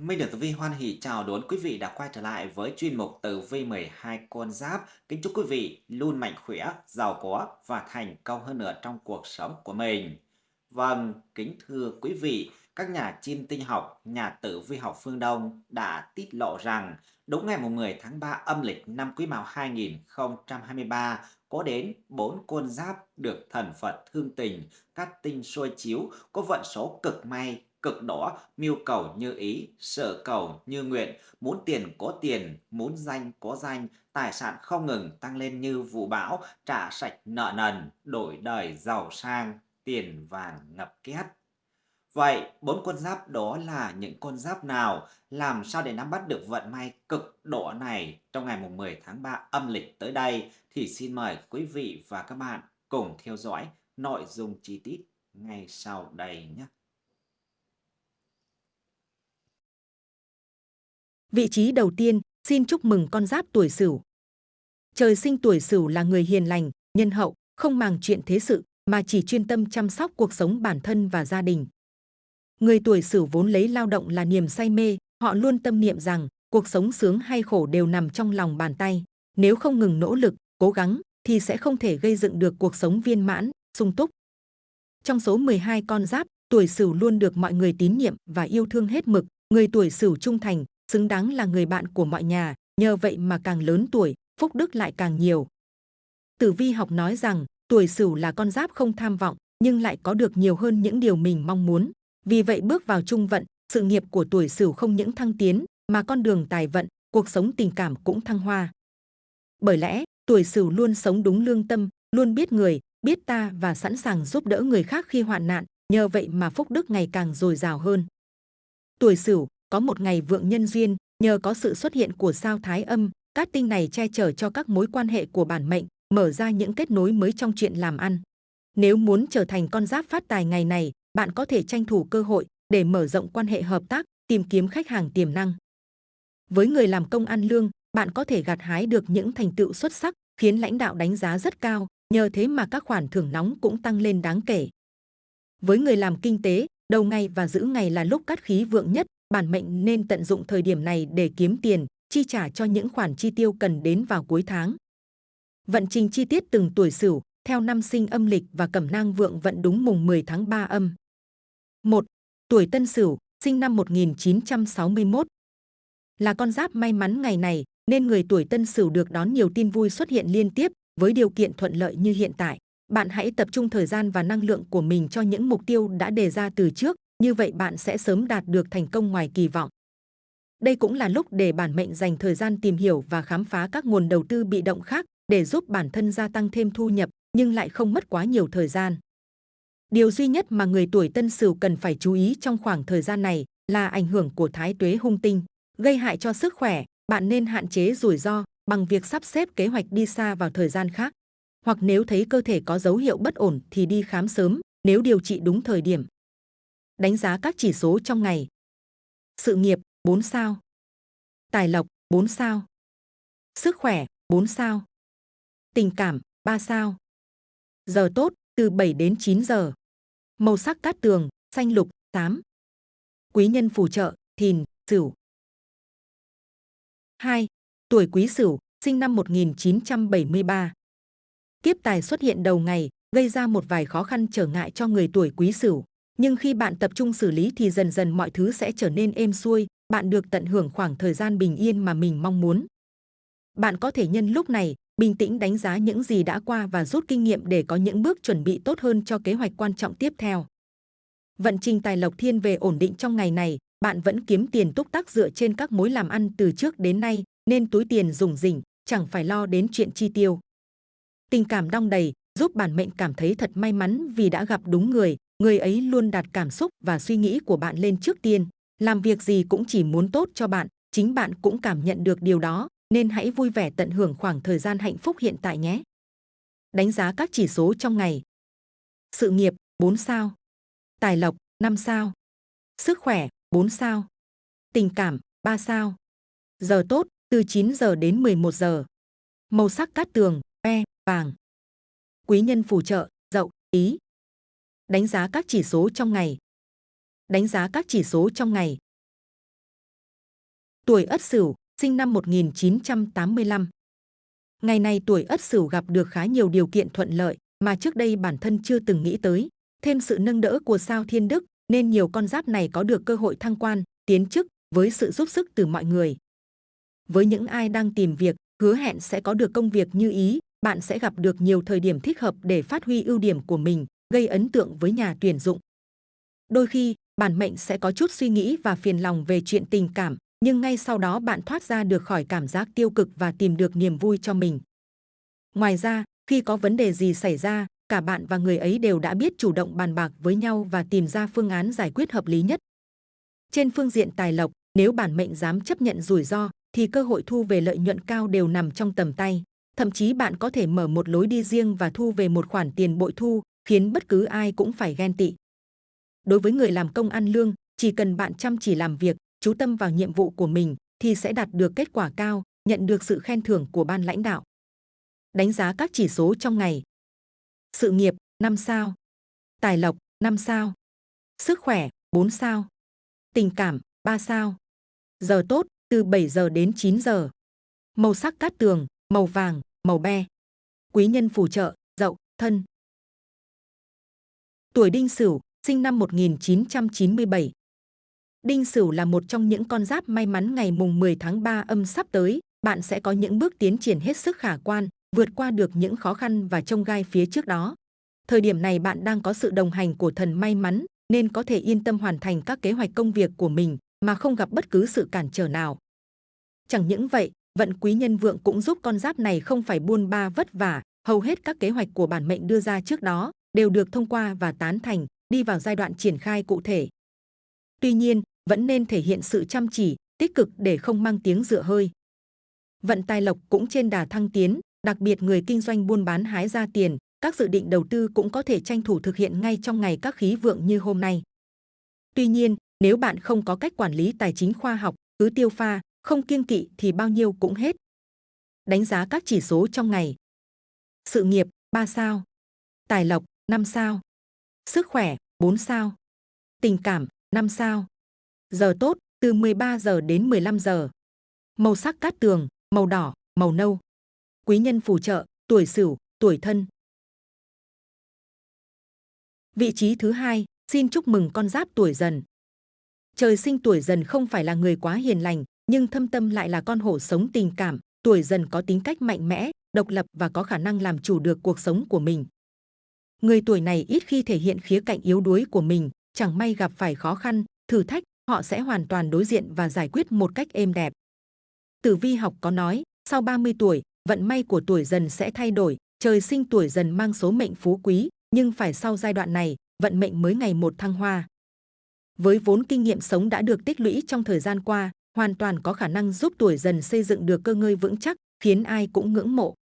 Minh được Tử Vi hoan hỷ chào đón quý vị đã quay trở lại với chuyên mục Tử Vi 12 con giáp. Kính chúc quý vị luôn mạnh khỏe, giàu có và thành công hơn nữa trong cuộc sống của mình. Vâng, kính thưa quý vị, các nhà chiêm tinh học, nhà tử vi học phương Đông đã tiết lộ rằng đúng ngày 10 tháng 3 âm lịch năm Quý Mão 2023 có đến 4 con giáp được thần Phật thương tình, các tinh soi chiếu có vận số cực may cực đỏ, mưu cầu như ý, sở cầu như nguyện, muốn tiền có tiền, muốn danh có danh, tài sản không ngừng tăng lên như vụ bão, trả sạch nợ nần, đổi đời giàu sang, tiền vàng ngập két. Vậy, bốn con giáp đó là những con giáp nào? Làm sao để nắm bắt được vận may cực độ này trong ngày 10 tháng 3 âm lịch tới đây? Thì xin mời quý vị và các bạn cùng theo dõi nội dung chi tiết ngay sau đây nhé. Vị trí đầu tiên, xin chúc mừng con giáp tuổi Sửu. Trời sinh tuổi Sửu là người hiền lành, nhân hậu, không màng chuyện thế sự mà chỉ chuyên tâm chăm sóc cuộc sống bản thân và gia đình. Người tuổi Sửu vốn lấy lao động là niềm say mê, họ luôn tâm niệm rằng cuộc sống sướng hay khổ đều nằm trong lòng bàn tay. Nếu không ngừng nỗ lực, cố gắng thì sẽ không thể gây dựng được cuộc sống viên mãn, sung túc. Trong số 12 con giáp, tuổi Sửu luôn được mọi người tín nhiệm và yêu thương hết mực. Người tuổi Sửu trung thành, xứng đáng là người bạn của mọi nhà, nhờ vậy mà càng lớn tuổi, phúc đức lại càng nhiều. Tử vi học nói rằng, tuổi Sửu là con giáp không tham vọng, nhưng lại có được nhiều hơn những điều mình mong muốn. Vì vậy bước vào trung vận, sự nghiệp của tuổi Sửu không những thăng tiến, mà con đường tài vận, cuộc sống tình cảm cũng thăng hoa. Bởi lẽ, tuổi Sửu luôn sống đúng lương tâm, luôn biết người, biết ta và sẵn sàng giúp đỡ người khác khi hoạn nạn, nhờ vậy mà phúc đức ngày càng dồi dào hơn. Tuổi Sửu có một ngày vượng nhân duyên, nhờ có sự xuất hiện của sao thái âm, các tinh này che chở cho các mối quan hệ của bản mệnh, mở ra những kết nối mới trong chuyện làm ăn. Nếu muốn trở thành con giáp phát tài ngày này, bạn có thể tranh thủ cơ hội để mở rộng quan hệ hợp tác, tìm kiếm khách hàng tiềm năng. Với người làm công ăn lương, bạn có thể gặt hái được những thành tựu xuất sắc, khiến lãnh đạo đánh giá rất cao, nhờ thế mà các khoản thưởng nóng cũng tăng lên đáng kể. Với người làm kinh tế, đầu ngày và giữ ngày là lúc cát khí vượng nhất, bản mệnh nên tận dụng thời điểm này để kiếm tiền, chi trả cho những khoản chi tiêu cần đến vào cuối tháng. Vận trình chi tiết từng tuổi Sửu theo năm sinh âm lịch và cẩm nang vượng vận đúng mùng 10 tháng 3 âm. 1. Tuổi Tân Sửu, sinh năm 1961. Là con giáp may mắn ngày này, nên người tuổi Tân Sửu được đón nhiều tin vui xuất hiện liên tiếp với điều kiện thuận lợi như hiện tại. Bạn hãy tập trung thời gian và năng lượng của mình cho những mục tiêu đã đề ra từ trước, như vậy bạn sẽ sớm đạt được thành công ngoài kỳ vọng. Đây cũng là lúc để bản mệnh dành thời gian tìm hiểu và khám phá các nguồn đầu tư bị động khác để giúp bản thân gia tăng thêm thu nhập nhưng lại không mất quá nhiều thời gian. Điều duy nhất mà người tuổi Tân Sửu cần phải chú ý trong khoảng thời gian này là ảnh hưởng của thái tuế hung tinh, gây hại cho sức khỏe. Bạn nên hạn chế rủi ro bằng việc sắp xếp kế hoạch đi xa vào thời gian khác. Hoặc nếu thấy cơ thể có dấu hiệu bất ổn thì đi khám sớm nếu điều trị đúng thời điểm. Đánh giá các chỉ số trong ngày. Sự nghiệp 4 sao. Tài lộc 4 sao. Sức khỏe 4 sao. Tình cảm 3 sao. Giờ tốt từ 7 đến 9 giờ. Màu sắc cát tường xanh lục 8. Quý nhân phù trợ Thìn, Sửu. 2. Tuổi Quý Sửu, sinh năm 1973. Kiếp tài xuất hiện đầu ngày, gây ra một vài khó khăn trở ngại cho người tuổi Quý Sửu. Nhưng khi bạn tập trung xử lý thì dần dần mọi thứ sẽ trở nên êm xuôi, bạn được tận hưởng khoảng thời gian bình yên mà mình mong muốn. Bạn có thể nhân lúc này, bình tĩnh đánh giá những gì đã qua và rút kinh nghiệm để có những bước chuẩn bị tốt hơn cho kế hoạch quan trọng tiếp theo. Vận trình tài lộc thiên về ổn định trong ngày này, bạn vẫn kiếm tiền túc tắc dựa trên các mối làm ăn từ trước đến nay, nên túi tiền dùng rỉnh, chẳng phải lo đến chuyện chi tiêu. Tình cảm đong đầy, giúp bản mệnh cảm thấy thật may mắn vì đã gặp đúng người, người ấy luôn đặt cảm xúc và suy nghĩ của bạn lên trước tiên. Làm việc gì cũng chỉ muốn tốt cho bạn, chính bạn cũng cảm nhận được điều đó, nên hãy vui vẻ tận hưởng khoảng thời gian hạnh phúc hiện tại nhé. Đánh giá các chỉ số trong ngày. Sự nghiệp 4 sao. Tài lộc 5 sao. Sức khỏe 4 sao. Tình cảm 3 sao. Giờ tốt từ 9 giờ đến 11 giờ. Màu sắc cát tường, e, vàng. Quý nhân phù trợ, dậu, ý. Đánh giá các chỉ số trong ngày. Đánh giá các chỉ số trong ngày. tuổi Ất Sửu, sinh năm 1985. Ngày này tuổi Ất Sửu gặp được khá nhiều điều kiện thuận lợi mà trước đây bản thân chưa từng nghĩ tới. Thêm sự nâng đỡ của sao Thiên Đức nên nhiều con giáp này có được cơ hội thăng quan, tiến chức với sự giúp sức từ mọi người. Với những ai đang tìm việc, hứa hẹn sẽ có được công việc như ý, bạn sẽ gặp được nhiều thời điểm thích hợp để phát huy ưu điểm của mình, gây ấn tượng với nhà tuyển dụng. Đôi khi, bản mệnh sẽ có chút suy nghĩ và phiền lòng về chuyện tình cảm, nhưng ngay sau đó bạn thoát ra được khỏi cảm giác tiêu cực và tìm được niềm vui cho mình. Ngoài ra, khi có vấn đề gì xảy ra, cả bạn và người ấy đều đã biết chủ động bàn bạc với nhau và tìm ra phương án giải quyết hợp lý nhất. Trên phương diện tài lộc, nếu bản mệnh dám chấp nhận rủi ro, thì cơ hội thu về lợi nhuận cao đều nằm trong tầm tay. Thậm chí bạn có thể mở một lối đi riêng và thu về một khoản tiền bội thu, khiến bất cứ ai cũng phải ghen tị. Đối với người làm công ăn lương, chỉ cần bạn chăm chỉ làm việc, chú tâm vào nhiệm vụ của mình thì sẽ đạt được kết quả cao, nhận được sự khen thưởng của ban lãnh đạo. Đánh giá các chỉ số trong ngày. Sự nghiệp 5 sao. Tài lộc 5 sao. Sức khỏe 4 sao. Tình cảm 3 sao. Giờ tốt từ 7 giờ đến 9 giờ. Màu sắc cát tường, màu vàng, màu be. Quý nhân phù trợ, dậu, thân. Tuổi đinh sửu, sinh năm 1997. Đinh Sửu là một trong những con giáp may mắn ngày mùng 10 tháng 3 âm sắp tới, bạn sẽ có những bước tiến triển hết sức khả quan, vượt qua được những khó khăn và trông gai phía trước đó. Thời điểm này bạn đang có sự đồng hành của thần may mắn, nên có thể yên tâm hoàn thành các kế hoạch công việc của mình mà không gặp bất cứ sự cản trở nào. Chẳng những vậy, vận quý nhân vượng cũng giúp con giáp này không phải buôn ba vất vả, hầu hết các kế hoạch của bản mệnh đưa ra trước đó đều được thông qua và tán thành, đi vào giai đoạn triển khai cụ thể. Tuy nhiên, vẫn nên thể hiện sự chăm chỉ, tích cực để không mang tiếng dựa hơi. Vận tài lộc cũng trên đà thăng tiến, đặc biệt người kinh doanh buôn bán hái ra tiền, các dự định đầu tư cũng có thể tranh thủ thực hiện ngay trong ngày các khí vượng như hôm nay. Tuy nhiên, nếu bạn không có cách quản lý tài chính khoa học, cứ tiêu pha, không kiêng kỵ thì bao nhiêu cũng hết. Đánh giá các chỉ số trong ngày. Sự nghiệp 3 sao. Tài lộc 5 sao. Sức khỏe 4 sao. Tình cảm 5 sao. Giờ tốt từ 13 giờ đến 15 giờ. Màu sắc cát tường, màu đỏ, màu nâu. Quý nhân phù trợ, tuổi Sửu, tuổi Thân. Vị trí thứ hai, xin chúc mừng con giáp tuổi Dần. Trời sinh tuổi Dần không phải là người quá hiền lành, nhưng thâm tâm lại là con hổ sống tình cảm. Tuổi Dần có tính cách mạnh mẽ, độc lập và có khả năng làm chủ được cuộc sống của mình. Người tuổi này ít khi thể hiện khía cạnh yếu đuối của mình, chẳng may gặp phải khó khăn, thử thách, họ sẽ hoàn toàn đối diện và giải quyết một cách êm đẹp. Tử vi học có nói, sau 30 tuổi, vận may của tuổi dần sẽ thay đổi, trời sinh tuổi dần mang số mệnh phú quý, nhưng phải sau giai đoạn này, vận mệnh mới ngày một thăng hoa. Với vốn kinh nghiệm sống đã được tích lũy trong thời gian qua, hoàn toàn có khả năng giúp tuổi dần xây dựng được cơ ngơi vững chắc, khiến ai cũng ngưỡng mộ.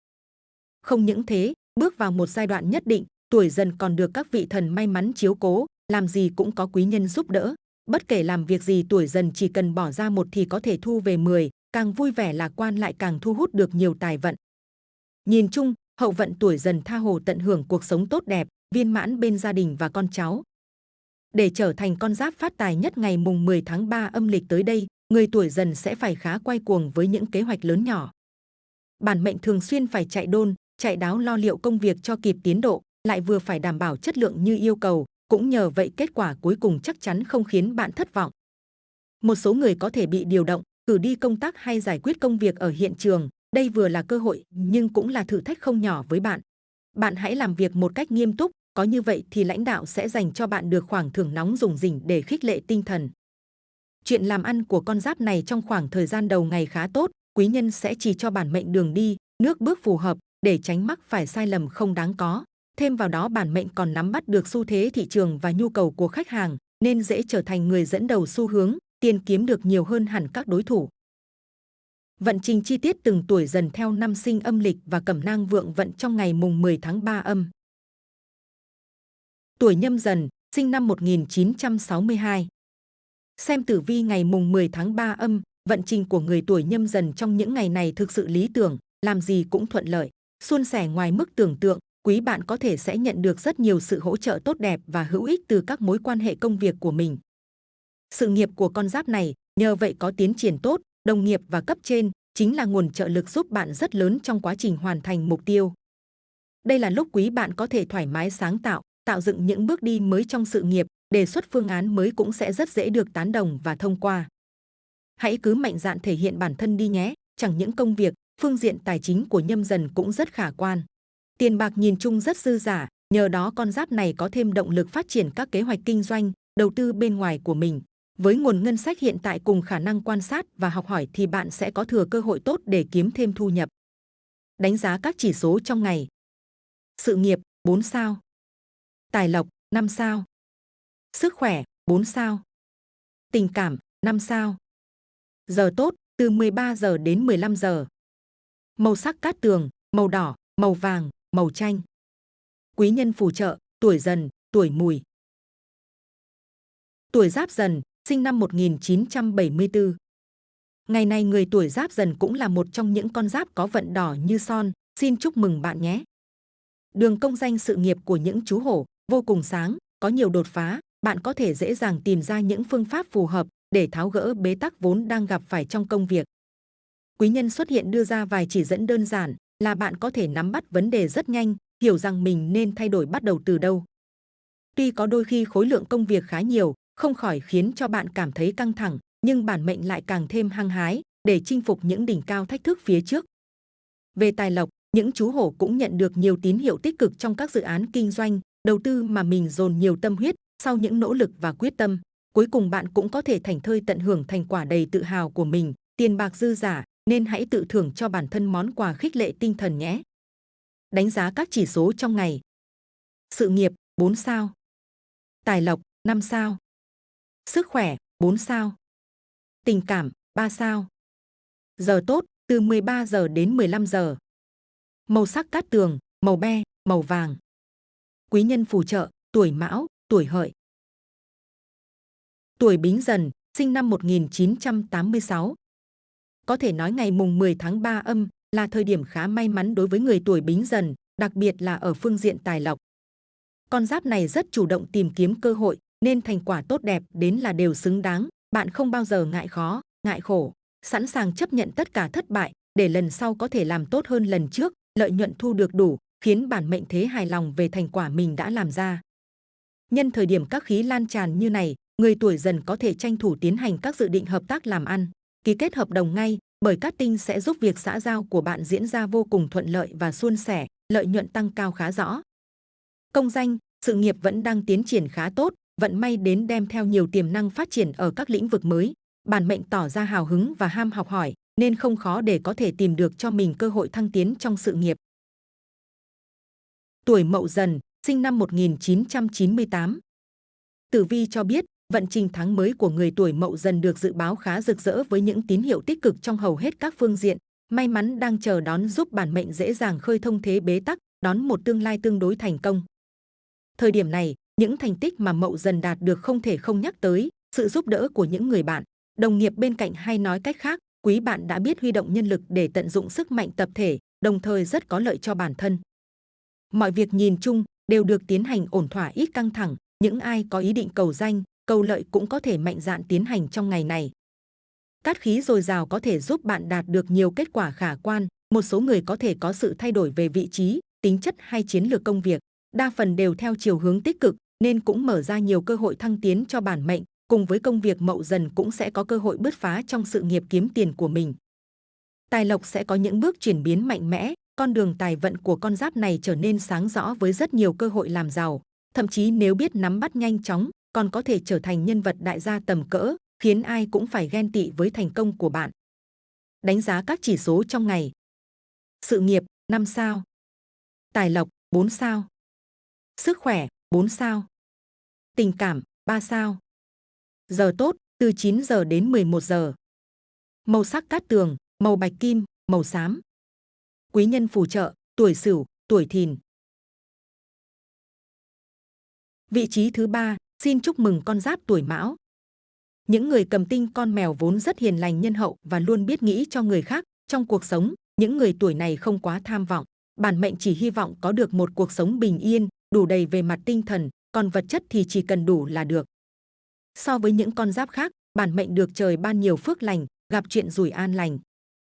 Không những thế, bước vào một giai đoạn nhất định, tuổi dần còn được các vị thần may mắn chiếu cố, làm gì cũng có quý nhân giúp đỡ. Bất kể làm việc gì tuổi dần chỉ cần bỏ ra một thì có thể thu về 10, càng vui vẻ lạc quan lại càng thu hút được nhiều tài vận. Nhìn chung, hậu vận tuổi dần tha hồ tận hưởng cuộc sống tốt đẹp, viên mãn bên gia đình và con cháu. Để trở thành con giáp phát tài nhất ngày mùng 10 tháng 3 âm lịch tới đây, người tuổi dần sẽ phải khá quay cuồng với những kế hoạch lớn nhỏ. Bản mệnh thường xuyên phải chạy đôn, chạy đáo lo liệu công việc cho kịp tiến độ, lại vừa phải đảm bảo chất lượng như yêu cầu, cũng nhờ vậy kết quả cuối cùng chắc chắn không khiến bạn thất vọng. Một số người có thể bị điều động, cử đi công tác hay giải quyết công việc ở hiện trường. Đây vừa là cơ hội nhưng cũng là thử thách không nhỏ với bạn. Bạn hãy làm việc một cách nghiêm túc, có như vậy thì lãnh đạo sẽ dành cho bạn được khoảng thưởng nóng dùng rỉnh để khích lệ tinh thần. Chuyện làm ăn của con giáp này trong khoảng thời gian đầu ngày khá tốt, quý nhân sẽ chỉ cho bản mệnh đường đi, nước bước phù hợp để tránh mắc phải sai lầm không đáng có. Thêm vào đó bản mệnh còn nắm bắt được xu thế thị trường và nhu cầu của khách hàng, nên dễ trở thành người dẫn đầu xu hướng, tiền kiếm được nhiều hơn hẳn các đối thủ. Vận trình chi tiết từng tuổi dần theo năm sinh âm lịch và cẩm nang vượng vận trong ngày mùng 10 tháng 3 âm. Tuổi nhâm dần, sinh năm 1962. Xem tử vi ngày mùng 10 tháng 3 âm, vận trình của người tuổi nhâm dần trong những ngày này thực sự lý tưởng, làm gì cũng thuận lợi, suôn sẻ ngoài mức tưởng tượng, quý bạn có thể sẽ nhận được rất nhiều sự hỗ trợ tốt đẹp và hữu ích từ các mối quan hệ công việc của mình. Sự nghiệp của con giáp này nhờ vậy có tiến triển tốt, đồng nghiệp và cấp trên chính là nguồn trợ lực giúp bạn rất lớn trong quá trình hoàn thành mục tiêu. Đây là lúc quý bạn có thể thoải mái sáng tạo, tạo dựng những bước đi mới trong sự nghiệp, đề xuất phương án mới cũng sẽ rất dễ được tán đồng và thông qua. Hãy cứ mạnh dạn thể hiện bản thân đi nhé, chẳng những công việc, phương diện tài chính của nhâm dần cũng rất khả quan. Tiền bạc nhìn chung rất dư giả, nhờ đó con giáp này có thêm động lực phát triển các kế hoạch kinh doanh, đầu tư bên ngoài của mình. Với nguồn ngân sách hiện tại cùng khả năng quan sát và học hỏi thì bạn sẽ có thừa cơ hội tốt để kiếm thêm thu nhập. Đánh giá các chỉ số trong ngày. Sự nghiệp 4 sao. Tài lộc 5 sao. Sức khỏe 4 sao. Tình cảm 5 sao. Giờ tốt từ 13 giờ đến 15 giờ. Màu sắc cát tường, màu đỏ, màu vàng, màu chanh. Quý nhân phù trợ, tuổi dần, tuổi mùi. Tuổi giáp dần, sinh năm 1974. Ngày nay người tuổi giáp dần cũng là một trong những con giáp có vận đỏ như son, xin chúc mừng bạn nhé. Đường công danh sự nghiệp của những chú hổ vô cùng sáng, có nhiều đột phá, bạn có thể dễ dàng tìm ra những phương pháp phù hợp để tháo gỡ bế tắc vốn đang gặp phải trong công việc. Quý nhân xuất hiện đưa ra vài chỉ dẫn đơn giản là bạn có thể nắm bắt vấn đề rất nhanh, hiểu rằng mình nên thay đổi bắt đầu từ đâu. Tuy có đôi khi khối lượng công việc khá nhiều, không khỏi khiến cho bạn cảm thấy căng thẳng, nhưng bản mệnh lại càng thêm hăng hái để chinh phục những đỉnh cao thách thức phía trước. Về tài lộc, những chú hổ cũng nhận được nhiều tín hiệu tích cực trong các dự án kinh doanh, đầu tư mà mình dồn nhiều tâm huyết sau những nỗ lực và quyết tâm. Cuối cùng bạn cũng có thể thành thơi tận hưởng thành quả đầy tự hào của mình, tiền bạc dư giả, nên hãy tự thưởng cho bản thân món quà khích lệ tinh thần nhé. Đánh giá các chỉ số trong ngày. Sự nghiệp 4 sao. Tài lộc 5 sao. Sức khỏe 4 sao. Tình cảm 3 sao. Giờ tốt từ 13 giờ đến 15 giờ. Màu sắc cát tường, màu be, màu vàng. Quý nhân phù trợ, tuổi mão, tuổi hợi. Tuổi bính dần, sinh năm 1986. Có thể nói ngày mùng 10 tháng 3 âm là thời điểm khá may mắn đối với người tuổi bính dần, đặc biệt là ở phương diện tài lộc. Con giáp này rất chủ động tìm kiếm cơ hội, nên thành quả tốt đẹp đến là đều xứng đáng. Bạn không bao giờ ngại khó, ngại khổ, sẵn sàng chấp nhận tất cả thất bại để lần sau có thể làm tốt hơn lần trước, lợi nhuận thu được đủ, khiến bản mệnh thế hài lòng về thành quả mình đã làm ra. Nhân thời điểm các khí lan tràn như này, người tuổi dần có thể tranh thủ tiến hành các dự định hợp tác làm ăn, ký kết hợp đồng ngay, bởi cát tinh sẽ giúp việc xã giao của bạn diễn ra vô cùng thuận lợi và suôn sẻ, lợi nhuận tăng cao khá rõ. Công danh, sự nghiệp vẫn đang tiến triển khá tốt, vận may đến đem theo nhiều tiềm năng phát triển ở các lĩnh vực mới. Bản mệnh tỏ ra hào hứng và ham học hỏi, nên không khó để có thể tìm được cho mình cơ hội thăng tiến trong sự nghiệp. Tuổi Mậu Dần, sinh năm 1998. Tử vi cho biết, vận trình tháng mới của người tuổi Mậu Dần được dự báo khá rực rỡ với những tín hiệu tích cực trong hầu hết các phương diện. May mắn đang chờ đón giúp bản mệnh dễ dàng khơi thông thế bế tắc, đón một tương lai tương đối thành công. Thời điểm này, những thành tích mà Mậu Dần đạt được không thể không nhắc tới, sự giúp đỡ của những người bạn, đồng nghiệp bên cạnh hay nói cách khác, quý bạn đã biết huy động nhân lực để tận dụng sức mạnh tập thể, đồng thời rất có lợi cho bản thân. Mọi việc nhìn chung đều được tiến hành ổn thỏa ít căng thẳng, những ai có ý định cầu danh, cầu lợi cũng có thể mạnh dạn tiến hành trong ngày này. Cát khí dồi dào có thể giúp bạn đạt được nhiều kết quả khả quan, một số người có thể có sự thay đổi về vị trí, tính chất hay chiến lược công việc, đa phần đều theo chiều hướng tích cực nên cũng mở ra nhiều cơ hội thăng tiến cho bản mệnh, cùng với công việc mậu dần cũng sẽ có cơ hội bứt phá trong sự nghiệp kiếm tiền của mình. Tài lộc sẽ có những bước chuyển biến mạnh mẽ, con đường tài vận của con giáp này trở nên sáng rõ với rất nhiều cơ hội làm giàu, thậm chí nếu biết nắm bắt nhanh chóng, còn có thể trở thành nhân vật đại gia tầm cỡ, khiến ai cũng phải ghen tị với thành công của bạn. Đánh giá các chỉ số trong ngày. Sự nghiệp 5 sao. Tài lộc 4 sao. Sức khỏe 4 sao. Tình cảm 3 sao. Giờ tốt từ 9 giờ đến 11 giờ. Màu sắc cát tường, màu bạch kim, màu xám. Quý nhân phù trợ, tuổi Sửu, tuổi Thìn. Vị trí thứ ba, xin chúc mừng con giáp tuổi Mão. Những người cầm tinh con mèo vốn rất hiền lành nhân hậu và luôn biết nghĩ cho người khác. Trong cuộc sống, những người tuổi này không quá tham vọng. Bản mệnh chỉ hy vọng có được một cuộc sống bình yên, đủ đầy về mặt tinh thần, còn vật chất thì chỉ cần đủ là được. So với những con giáp khác, bản mệnh được trời ban nhiều phước lành, gặp chuyện rủi an lành.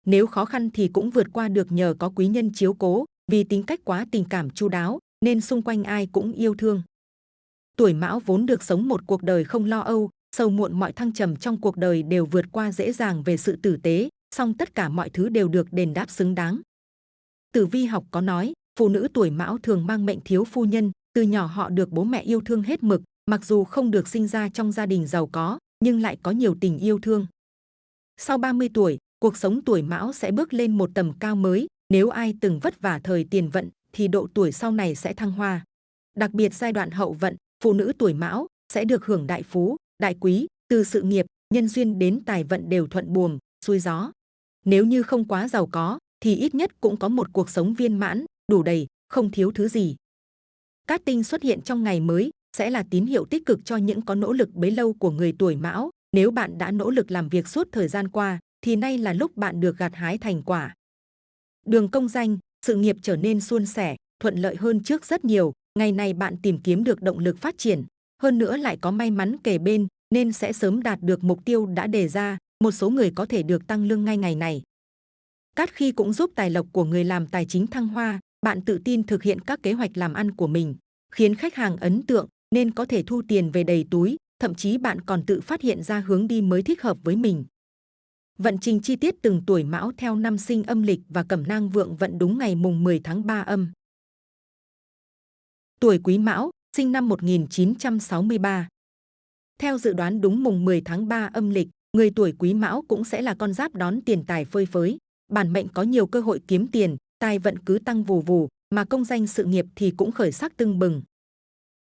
Nếu khó khăn thì cũng vượt qua được nhờ có quý nhân chiếu cố, vì tính cách quá tình cảm chu đáo, nên xung quanh ai cũng yêu thương. Tuổi Mão vốn được sống một cuộc đời không lo âu, sâu muộn mọi thăng trầm trong cuộc đời đều vượt qua dễ dàng về sự tử tế, song tất cả mọi thứ đều được đền đáp xứng đáng. Tử vi học có nói, phụ nữ tuổi Mão thường mang mệnh thiếu phu nhân, từ nhỏ họ được bố mẹ yêu thương hết mực, mặc dù không được sinh ra trong gia đình giàu có, nhưng lại có nhiều tình yêu thương. Sau 30 tuổi, cuộc sống tuổi Mão sẽ bước lên một tầm cao mới, nếu ai từng vất vả thời tiền vận thì độ tuổi sau này sẽ thăng hoa. Đặc biệt giai đoạn hậu vận, phụ nữ tuổi Mão sẽ được hưởng đại phú, đại quý, từ sự nghiệp, nhân duyên đến tài vận đều thuận buồm, xuôi gió. Nếu như không quá giàu có, thì ít nhất cũng có một cuộc sống viên mãn, đủ đầy, không thiếu thứ gì. Cát tinh xuất hiện trong ngày mới sẽ là tín hiệu tích cực cho những có nỗ lực bấy lâu của người tuổi Mão. Nếu bạn đã nỗ lực làm việc suốt thời gian qua, thì nay là lúc bạn được gặt hái thành quả. Đường công danh, sự nghiệp trở nên suôn sẻ, thuận lợi hơn trước rất nhiều. Ngày này bạn tìm kiếm được động lực phát triển, hơn nữa lại có may mắn kề bên, nên sẽ sớm đạt được mục tiêu đã đề ra. Một số người có thể được tăng lương ngay ngày này. Cát khi cũng giúp tài lộc của người làm tài chính thăng hoa, bạn tự tin thực hiện các kế hoạch làm ăn của mình, khiến khách hàng ấn tượng nên có thể thu tiền về đầy túi, thậm chí bạn còn tự phát hiện ra hướng đi mới thích hợp với mình. Vận trình chi tiết từng tuổi mão theo năm sinh âm lịch và cẩm nang vượng vận đúng ngày mùng 10 tháng 3 âm. Tuổi quý mão, sinh năm 1963. Theo dự đoán đúng mùng 10 tháng 3 âm lịch, người tuổi quý mão cũng sẽ là con giáp đón tiền tài phơi phới. Bản mệnh có nhiều cơ hội kiếm tiền, tài vận cứ tăng vù vù, mà công danh sự nghiệp thì cũng khởi sắc tưng bừng.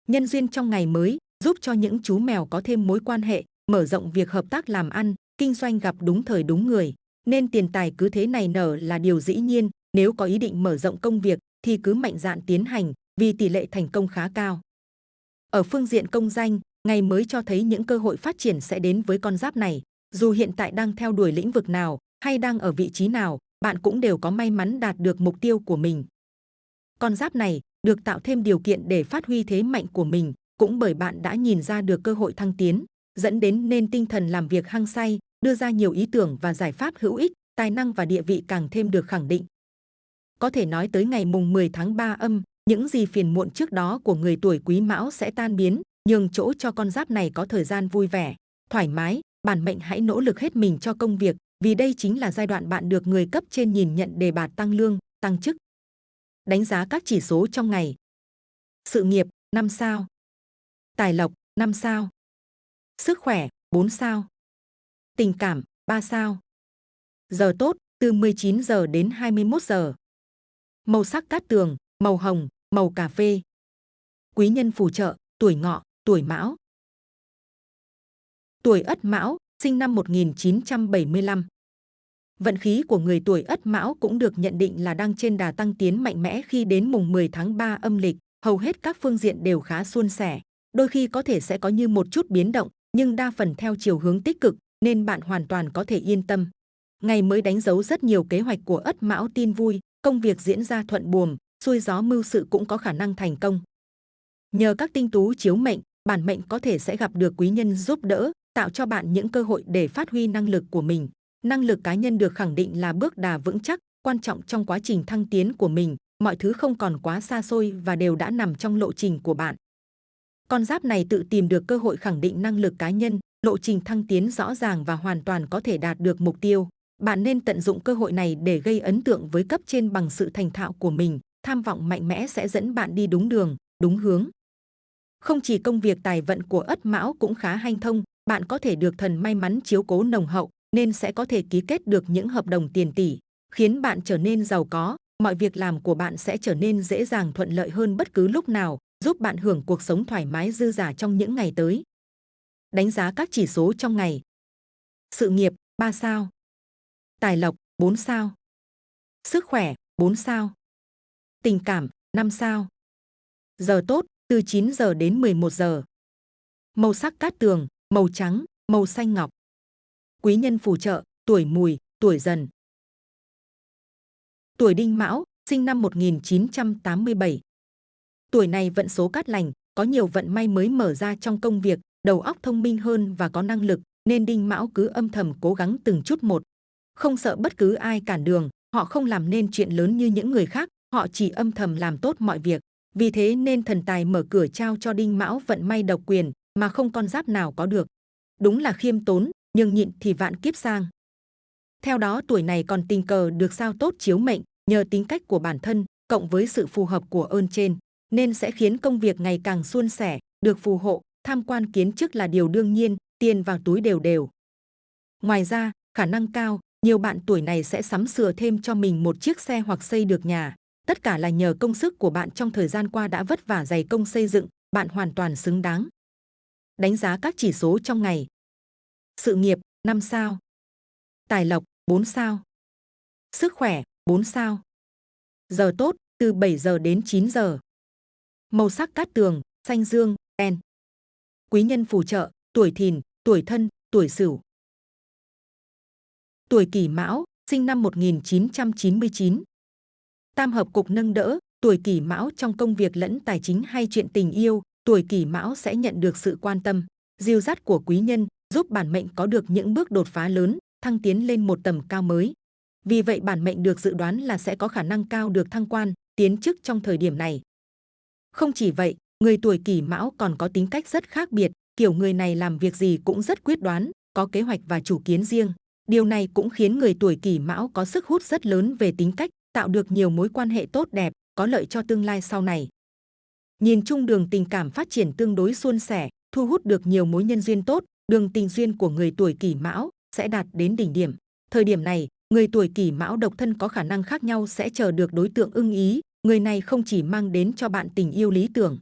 Nhân duyên trong ngày mới giúp cho những chú mèo có thêm mối quan hệ, mở rộng việc hợp tác làm ăn, kinh doanh gặp đúng thời đúng người. Nên tiền tài cứ thế này nở là điều dĩ nhiên, nếu có ý định mở rộng công việc thì cứ mạnh dạn tiến hành, vì tỷ lệ thành công khá cao. Ở phương diện công danh, ngày mới cho thấy những cơ hội phát triển sẽ đến với con giáp này. Dù hiện tại đang theo đuổi lĩnh vực nào hay đang ở vị trí nào, bạn cũng đều có may mắn đạt được mục tiêu của mình. Con giáp này được tạo thêm điều kiện để phát huy thế mạnh của mình, cũng bởi bạn đã nhìn ra được cơ hội thăng tiến, dẫn đến nên tinh thần làm việc hăng say, đưa ra nhiều ý tưởng và giải pháp hữu ích, tài năng và địa vị càng thêm được khẳng định. Có thể nói tới ngày mùng 10 tháng 3 âm, những gì phiền muộn trước đó của người tuổi Quý Mão sẽ tan biến, nhường chỗ cho con giáp này có thời gian vui vẻ, thoải mái, bản mệnh hãy nỗ lực hết mình cho công việc, vì đây chính là giai đoạn bạn được người cấp trên nhìn nhận đề bạt tăng lương, tăng chức. Đánh giá các chỉ số trong ngày. Sự nghiệp 5 sao. Tài lộc 5 sao. Sức khỏe 4 sao. Tình cảm 3 sao. Giờ tốt từ 19 giờ đến 21 giờ. Màu sắc cát tường, màu hồng, màu cà phê. Quý nhân phù trợ, tuổi ngọ, tuổi mão. Tuổi ất mão, sinh năm 1975. Vận khí của người tuổi Ất Mão cũng được nhận định là đang trên đà tăng tiến mạnh mẽ khi đến mùng 10 tháng 3 âm lịch, hầu hết các phương diện đều khá suôn sẻ. Đôi khi có thể sẽ có như một chút biến động, nhưng đa phần theo chiều hướng tích cực, nên bạn hoàn toàn có thể yên tâm. Ngày mới đánh dấu rất nhiều kế hoạch của Ất Mão tin vui, công việc diễn ra thuận buồm, xuôi gió mưu sự cũng có khả năng thành công. Nhờ các tinh tú chiếu mệnh, bản mệnh có thể sẽ gặp được quý nhân giúp đỡ, tạo cho bạn những cơ hội để phát huy năng lực của mình. Năng lực cá nhân được khẳng định là bước đà vững chắc, quan trọng trong quá trình thăng tiến của mình. Mọi thứ không còn quá xa xôi và đều đã nằm trong lộ trình của bạn. Con giáp này tự tìm được cơ hội khẳng định năng lực cá nhân, lộ trình thăng tiến rõ ràng và hoàn toàn có thể đạt được mục tiêu. Bạn nên tận dụng cơ hội này để gây ấn tượng với cấp trên bằng sự thành thạo của mình. Tham vọng mạnh mẽ sẽ dẫn bạn đi đúng đường, đúng hướng. Không chỉ công việc tài vận của Ất Mão cũng khá hanh thông, bạn có thể được thần may mắn chiếu cố nồng hậu, nên sẽ có thể ký kết được những hợp đồng tiền tỷ, khiến bạn trở nên giàu có. Mọi việc làm của bạn sẽ trở nên dễ dàng thuận lợi hơn bất cứ lúc nào, giúp bạn hưởng cuộc sống thoải mái dư giả trong những ngày tới. Đánh giá các chỉ số trong ngày. Sự nghiệp 3 sao. Tài lộc 4 sao. Sức khỏe 4 sao. Tình cảm 5 sao. Giờ tốt từ 9 giờ đến 11 giờ. Màu sắc cát tường màu trắng, màu xanh ngọc. Quý nhân phù trợ, tuổi mùi, tuổi dần. Tuổi đinh mão, sinh năm 1987. Tuổi này vận số cát lành, có nhiều vận may mới mở ra trong công việc, đầu óc thông minh hơn và có năng lực, nên đinh mão cứ âm thầm cố gắng từng chút một. Không sợ bất cứ ai cản đường, họ không làm nên chuyện lớn như những người khác, họ chỉ âm thầm làm tốt mọi việc. Vì thế nên thần tài mở cửa trao cho đinh mão vận may độc quyền mà không con giáp nào có được. Đúng là khiêm tốn, nhưng nhịn thì vạn kiếp sang. Theo đó tuổi này còn tình cờ được sao tốt chiếu mệnh, nhờ tính cách của bản thân, cộng với sự phù hợp của ơn trên, nên sẽ khiến công việc ngày càng suôn sẻ, được phù hộ, tham quan kiến chức là điều đương nhiên, tiền vào túi đều đều. Ngoài ra, khả năng cao, nhiều bạn tuổi này sẽ sắm sửa thêm cho mình một chiếc xe hoặc xây được nhà. Tất cả là nhờ công sức của bạn trong thời gian qua đã vất vả dày công xây dựng, bạn hoàn toàn xứng đáng. Đánh giá các chỉ số trong ngày. Sự nghiệp 5 sao. Tài lộc 4 sao. Sức khỏe 4 sao. Giờ tốt từ 7 giờ đến 9 giờ. Màu sắc cát tường, xanh dương, đen. Quý nhân phù trợ, tuổi thìn, tuổi thân, tuổi sửu. Tuổi kỷ mão, sinh năm 1999. Tam hợp cục nâng đỡ, tuổi kỷ mão trong công việc lẫn tài chính hay chuyện tình yêu, tuổi kỷ mão sẽ nhận được sự quan tâm, diêu dắt của quý nhân, giúp bản mệnh có được những bước đột phá lớn, thăng tiến lên một tầm cao mới. Vì vậy bản mệnh được dự đoán là sẽ có khả năng cao được thăng quan, tiến chức trong thời điểm này. Không chỉ vậy, người tuổi kỷ mão còn có tính cách rất khác biệt, kiểu người này làm việc gì cũng rất quyết đoán, có kế hoạch và chủ kiến riêng. Điều này cũng khiến người tuổi kỷ mão có sức hút rất lớn về tính cách, tạo được nhiều mối quan hệ tốt đẹp, có lợi cho tương lai sau này. Nhìn chung đường tình cảm phát triển tương đối suôn sẻ, thu hút được nhiều mối nhân duyên tốt, đường tình duyên của người tuổi kỷ mão sẽ đạt đến đỉnh điểm. Thời điểm này, người tuổi kỷ mão độc thân có khả năng khác nhau sẽ chờ được đối tượng ưng ý. Người này không chỉ mang đến cho bạn tình yêu lý tưởng,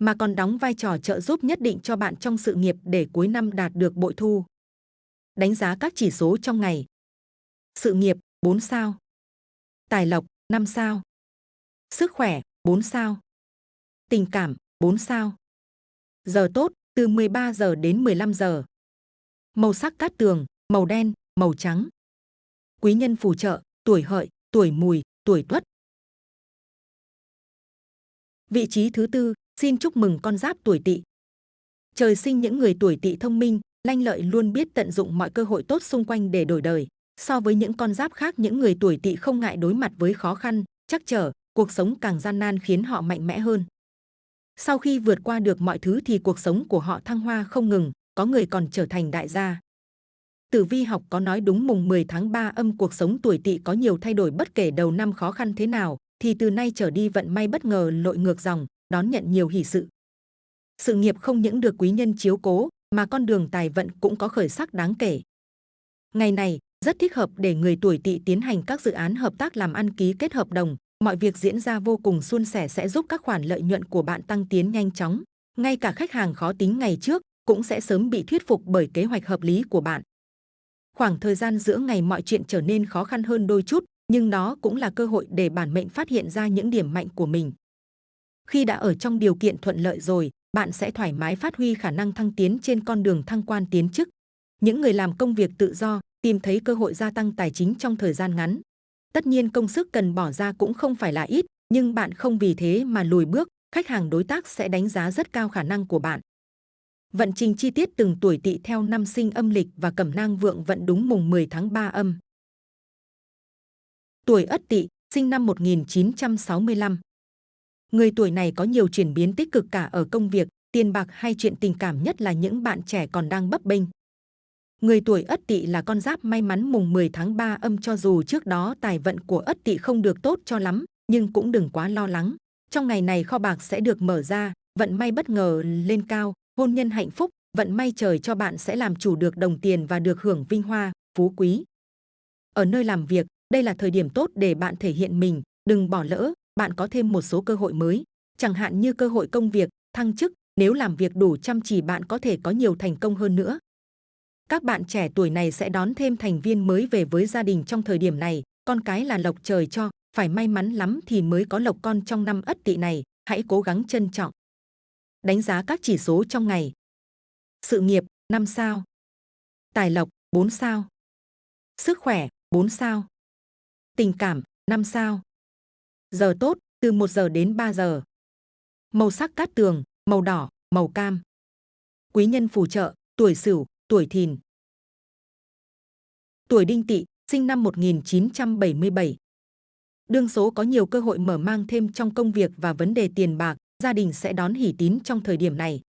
mà còn đóng vai trò trợ giúp nhất định cho bạn trong sự nghiệp để cuối năm đạt được bội thu. Đánh giá các chỉ số trong ngày. Sự nghiệp 4 sao. Tài lộc 5 sao. Sức khỏe 4 sao. Tình cảm 4 sao. Giờ tốt từ 13 giờ đến 15 giờ. Màu sắc cát tường, màu đen, màu trắng. Quý nhân phù trợ, tuổi hợi, tuổi mùi, tuổi tuất. Vị trí thứ tư, xin chúc mừng con giáp tuổi tỵ. Trời sinh những người tuổi tỵ thông minh, lanh lợi luôn biết tận dụng mọi cơ hội tốt xung quanh để đổi đời. So với những con giáp khác những người tuổi tỵ không ngại đối mặt với khó khăn, chắc trở, cuộc sống càng gian nan khiến họ mạnh mẽ hơn. Sau khi vượt qua được mọi thứ thì cuộc sống của họ thăng hoa không ngừng, có người còn trở thành đại gia. Tử vi học có nói đúng mùng 10 tháng 3 âm cuộc sống tuổi tỵ có nhiều thay đổi bất kể đầu năm khó khăn thế nào, thì từ nay trở đi vận may bất ngờ lội ngược dòng, đón nhận nhiều hỷ sự. Sự nghiệp không những được quý nhân chiếu cố, mà con đường tài vận cũng có khởi sắc đáng kể. Ngày này, rất thích hợp để người tuổi tỵ tiến hành các dự án hợp tác làm ăn ký kết hợp đồng, mọi việc diễn ra vô cùng suôn sẻ sẽ giúp các khoản lợi nhuận của bạn tăng tiến nhanh chóng. Ngay cả khách hàng khó tính ngày trước cũng sẽ sớm bị thuyết phục bởi kế hoạch hợp lý của bạn. Khoảng thời gian giữa ngày mọi chuyện trở nên khó khăn hơn đôi chút, nhưng đó cũng là cơ hội để bản mệnh phát hiện ra những điểm mạnh của mình. Khi đã ở trong điều kiện thuận lợi rồi, bạn sẽ thoải mái phát huy khả năng thăng tiến trên con đường thăng quan tiến chức. Những người làm công việc tự do tìm thấy cơ hội gia tăng tài chính trong thời gian ngắn. Tất nhiên công sức cần bỏ ra cũng không phải là ít, nhưng bạn không vì thế mà lùi bước, khách hàng đối tác sẽ đánh giá rất cao khả năng của bạn. Vận trình chi tiết từng tuổi tỵ theo năm sinh âm lịch và cẩm nang vượng vận đúng mùng 10 tháng 3 âm. Tuổi Ất Tỵ, sinh năm 1965. Người tuổi này có nhiều chuyển biến tích cực cả ở công việc, tiền bạc hay chuyện tình cảm nhất là những bạn trẻ còn đang bấp bênh. Người tuổi Ất Tỵ là con giáp may mắn mùng 10 tháng 3 âm cho dù trước đó tài vận của Ất Tỵ không được tốt cho lắm, nhưng cũng đừng quá lo lắng. Trong ngày này kho bạc sẽ được mở ra, vận may bất ngờ lên cao, hôn nhân hạnh phúc, vận may trời cho bạn sẽ làm chủ được đồng tiền và được hưởng vinh hoa, phú quý. Ở nơi làm việc, đây là thời điểm tốt để bạn thể hiện mình, đừng bỏ lỡ, bạn có thêm một số cơ hội mới, chẳng hạn như cơ hội công việc, thăng chức, nếu làm việc đủ chăm chỉ bạn có thể có nhiều thành công hơn nữa. Các bạn trẻ tuổi này sẽ đón thêm thành viên mới về với gia đình trong thời điểm này, con cái là lộc trời cho, phải may mắn lắm thì mới có lộc con trong năm ất tỵ này, hãy cố gắng trân trọng. Đánh giá các chỉ số trong ngày. Sự nghiệp 5 sao. Tài lộc 4 sao. Sức khỏe 4 sao. Tình cảm 5 sao. Giờ tốt từ 1 giờ đến 3 giờ. Màu sắc cát tường, màu đỏ, màu cam. Quý nhân phù trợ, tuổi sửu, tuổi thìn, tuổi đinh tỵ, sinh năm 1977. Đương số có nhiều cơ hội mở mang thêm trong công việc và vấn đề tiền bạc, gia đình sẽ đón hỷ tín trong thời điểm này.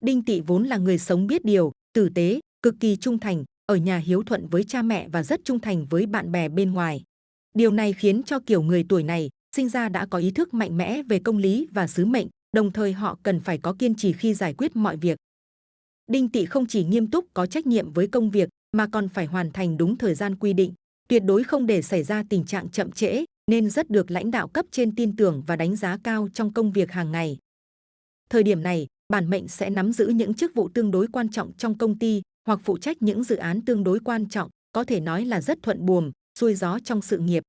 Đinh tỵ vốn là người sống biết điều, tử tế, cực kỳ trung thành, ở nhà hiếu thuận với cha mẹ và rất trung thành với bạn bè bên ngoài. Điều này khiến cho kiểu người tuổi này sinh ra đã có ý thức mạnh mẽ về công lý và sứ mệnh, đồng thời họ cần phải có kiên trì khi giải quyết mọi việc. Đinh Tị không chỉ nghiêm túc có trách nhiệm với công việc mà còn phải hoàn thành đúng thời gian quy định, tuyệt đối không để xảy ra tình trạng chậm trễ, nên rất được lãnh đạo cấp trên tin tưởng và đánh giá cao trong công việc hàng ngày. Thời điểm này, bản mệnh sẽ nắm giữ những chức vụ tương đối quan trọng trong công ty hoặc phụ trách những dự án tương đối quan trọng, có thể nói là rất thuận buồm, xuôi gió trong sự nghiệp.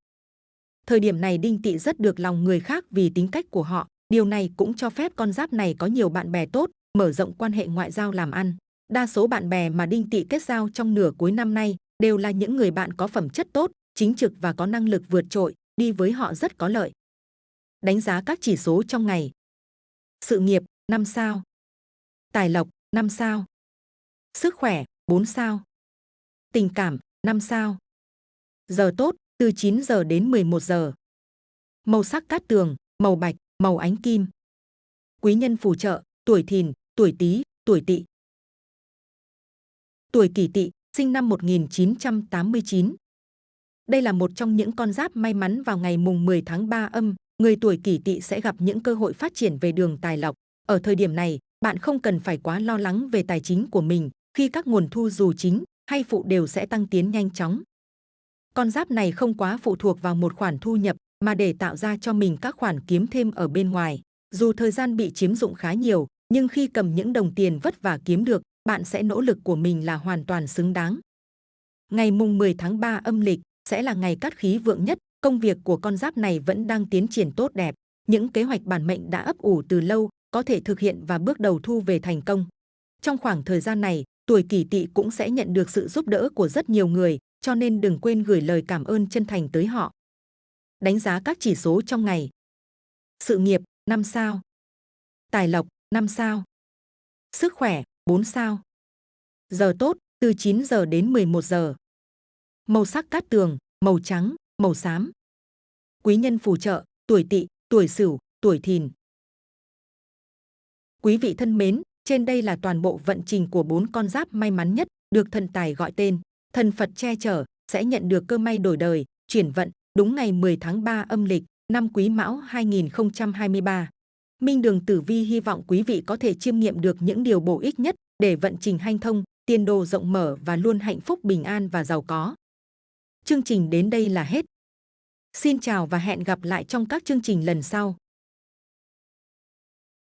Thời điểm này Đinh Tị rất được lòng người khác vì tính cách của họ, điều này cũng cho phép con giáp này có nhiều bạn bè tốt, mở rộng quan hệ ngoại giao làm ăn. Đa số bạn bè mà Đinh Tỵ kết giao trong nửa cuối năm nay đều là những người bạn có phẩm chất tốt, chính trực và có năng lực vượt trội, đi với họ rất có lợi. Đánh giá các chỉ số trong ngày. Sự nghiệp 5 sao. Tài lộc 5 sao. Sức khỏe 4 sao. Tình cảm 5 sao. Giờ tốt từ 9 giờ đến 11 giờ. Màu sắc cát tường, màu bạch, màu ánh kim. Quý nhân phù trợ, tuổi thìn, tuổi tý, tuổi tỵ. Tuổi kỷ tỵ, sinh năm 1989. Đây là một trong những con giáp may mắn vào ngày mùng 10 tháng 3 âm, người tuổi kỷ tỵ sẽ gặp những cơ hội phát triển về đường tài lộc. Ở thời điểm này, bạn không cần phải quá lo lắng về tài chính của mình, khi các nguồn thu dù chính hay phụ đều sẽ tăng tiến nhanh chóng. Con giáp này không quá phụ thuộc vào một khoản thu nhập mà để tạo ra cho mình các khoản kiếm thêm ở bên ngoài. Dù thời gian bị chiếm dụng khá nhiều, nhưng khi cầm những đồng tiền vất vả kiếm được, bạn sẽ nỗ lực của mình là hoàn toàn xứng đáng. Ngày mùng 10 tháng 3 âm lịch sẽ là ngày cát khí vượng nhất, công việc của con giáp này vẫn đang tiến triển tốt đẹp. Những kế hoạch bản mệnh đã ấp ủ từ lâu có thể thực hiện và bước đầu thu về thành công. Trong khoảng thời gian này, tuổi kỷ tỵ cũng sẽ nhận được sự giúp đỡ của rất nhiều người, cho nên đừng quên gửi lời cảm ơn chân thành tới họ. Đánh giá các chỉ số trong ngày. Sự nghiệp 5 sao. Tài lộc 5 sao. Sức khỏe 4 sao. Giờ tốt từ 9 giờ đến 11 giờ. Màu sắc cát tường, màu trắng, màu xám. Quý nhân phù trợ, tuổi tỵ, tuổi sửu, tuổi thìn. Quý vị thân mến, trên đây là toàn bộ vận trình của bốn con giáp may mắn nhất được thần tài gọi tên thần Phật che chở sẽ nhận được cơ may đổi đời, chuyển vận đúng ngày 10 tháng 3 âm lịch năm Quý Mão 2023. Minh Đường Tử Vi hy vọng quý vị có thể chiêm nghiệm được những điều bổ ích nhất để vận trình hanh thông, tiền đồ rộng mở và luôn hạnh phúc bình an và giàu có. Chương trình đến đây là hết. Xin chào và hẹn gặp lại trong các chương trình lần sau.